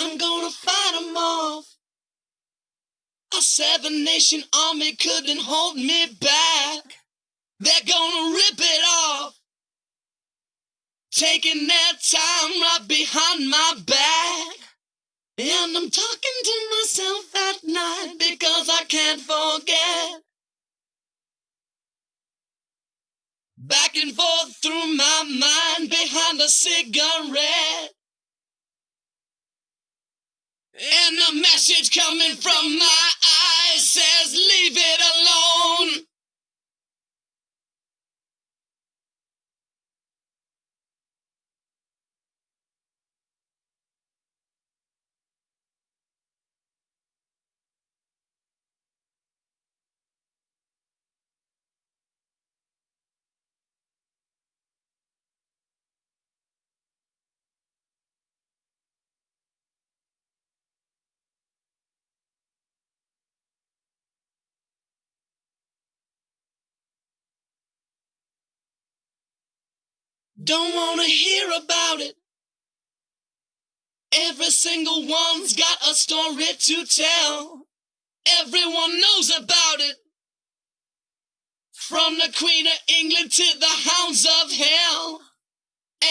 I'm gonna fight 'em off. A seven nation army couldn't hold me back. They're gonna rip it off. Taking their time right behind my back. And I'm talking to myself at night because I can't forget. Back and forth through my mind behind a cigarette. The message coming from my eyes says, Leave it Don't wanna hear about it. Every single one's got a story to tell. Everyone knows about it. From the Queen of England to the hounds of hell.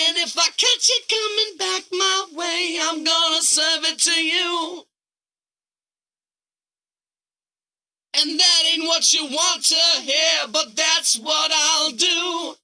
And if I catch it coming back my way, I'm gonna serve it to you. And that ain't what you want to hear, but that's what I'll do.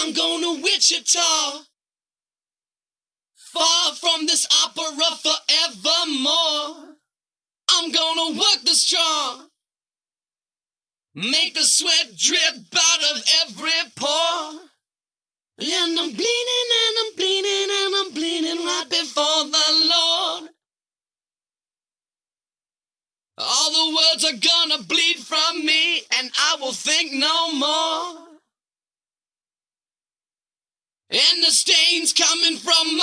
I'm going to Wichita. Far from this opera forevermore. I'm gonna work the straw. Make the sweat drip out of every pore. And I'm bleeding and I'm bleeding and I'm bleeding right before the Lord. All the words are gonna bleed from me and I will think no more. And the stains coming from